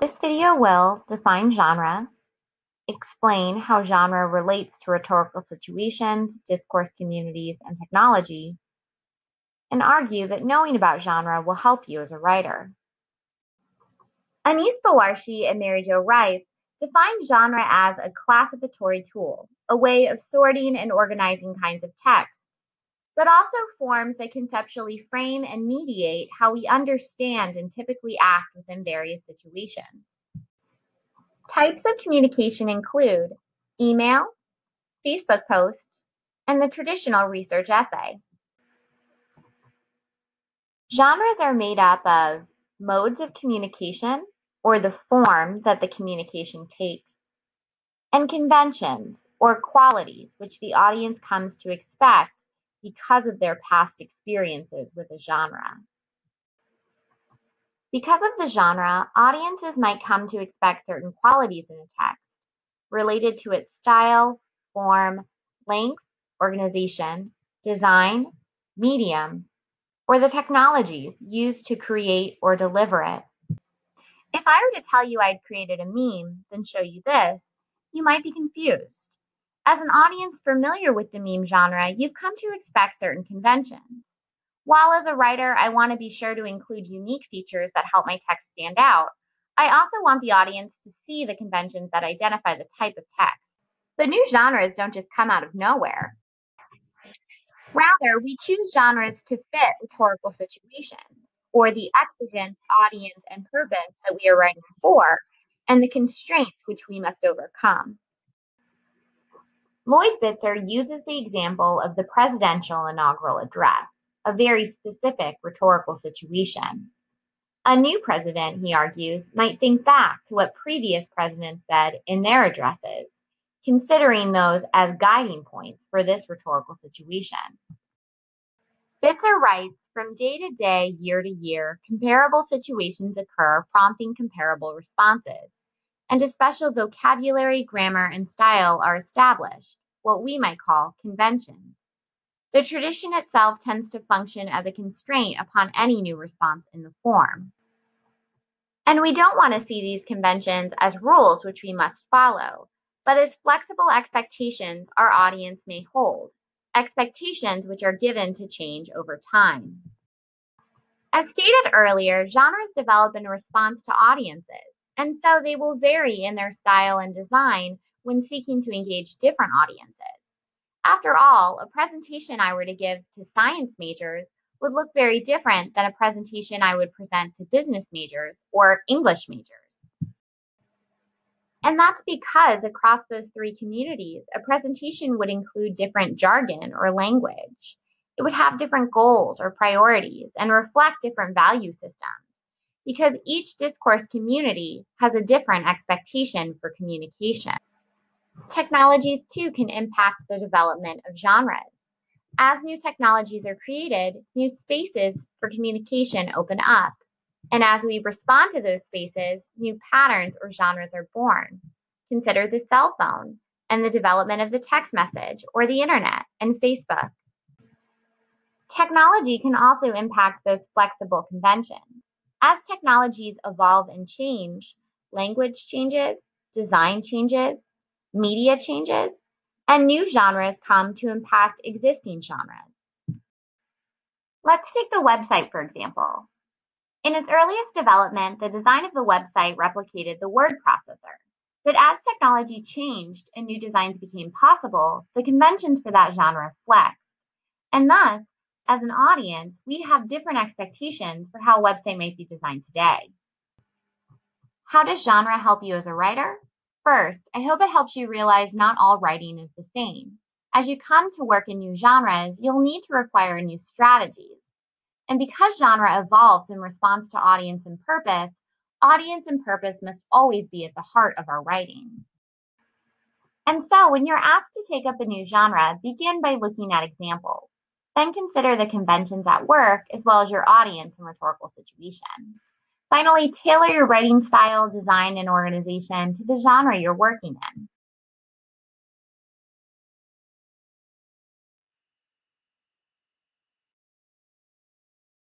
This video will define genre, explain how genre relates to rhetorical situations, discourse communities, and technology, and argue that knowing about genre will help you as a writer. Anis Bawarshi and Mary Jo Reiff define genre as a classificatory tool, a way of sorting and organizing kinds of texts, but also forms that conceptually frame and mediate how we understand and typically act within various situations. Types of communication include email, Facebook posts, and the traditional research essay. Genres are made up of modes of communication, or the form that the communication takes, and conventions, or qualities, which the audience comes to expect because of their past experiences with a genre. Because of the genre, audiences might come to expect certain qualities in a text related to its style, form, length, organization, design, medium, or the technologies used to create or deliver it. If I were to tell you I'd created a meme, then show you this, you might be confused. As an audience familiar with the meme genre, you've come to expect certain conventions. While as a writer, I want to be sure to include unique features that help my text stand out, I also want the audience to see the conventions that identify the type of text. But new genres don't just come out of nowhere. Rather, we choose genres to fit rhetorical situations or the exigence, audience and purpose that we are writing for, and the constraints which we must overcome. Lloyd Bitzer uses the example of the presidential inaugural address, a very specific rhetorical situation. A new president, he argues, might think back to what previous presidents said in their addresses, considering those as guiding points for this rhetorical situation. Bitzer writes, from day to day, year to year, comparable situations occur, prompting comparable responses, and a special vocabulary, grammar, and style are established, what we might call conventions. The tradition itself tends to function as a constraint upon any new response in the form. And we don't want to see these conventions as rules which we must follow, but as flexible expectations our audience may hold, expectations which are given to change over time. As stated earlier, genres develop in response to audiences, and so they will vary in their style and design when seeking to engage different audiences. After all, a presentation I were to give to science majors would look very different than a presentation I would present to business majors or English majors. And that's because across those three communities, a presentation would include different jargon or language. It would have different goals or priorities and reflect different value systems because each discourse community has a different expectation for communication. Technologies too can impact the development of genres. As new technologies are created, new spaces for communication open up. And as we respond to those spaces, new patterns or genres are born. Consider the cell phone and the development of the text message or the internet and Facebook. Technology can also impact those flexible conventions. As technologies evolve and change, language changes, design changes, media changes, and new genres come to impact existing genres. Let's take the website for example. In its earliest development, the design of the website replicated the word processor. But as technology changed and new designs became possible, the conventions for that genre flexed. And thus, as an audience, we have different expectations for how a website might be designed today. How does genre help you as a writer? First, I hope it helps you realize not all writing is the same. As you come to work in new genres, you'll need to require new strategies. And because genre evolves in response to audience and purpose, audience and purpose must always be at the heart of our writing. And so, when you're asked to take up a new genre, begin by looking at examples. Then consider the conventions at work as well as your audience and rhetorical situation. Finally, tailor your writing style, design, and organization to the genre you're working in.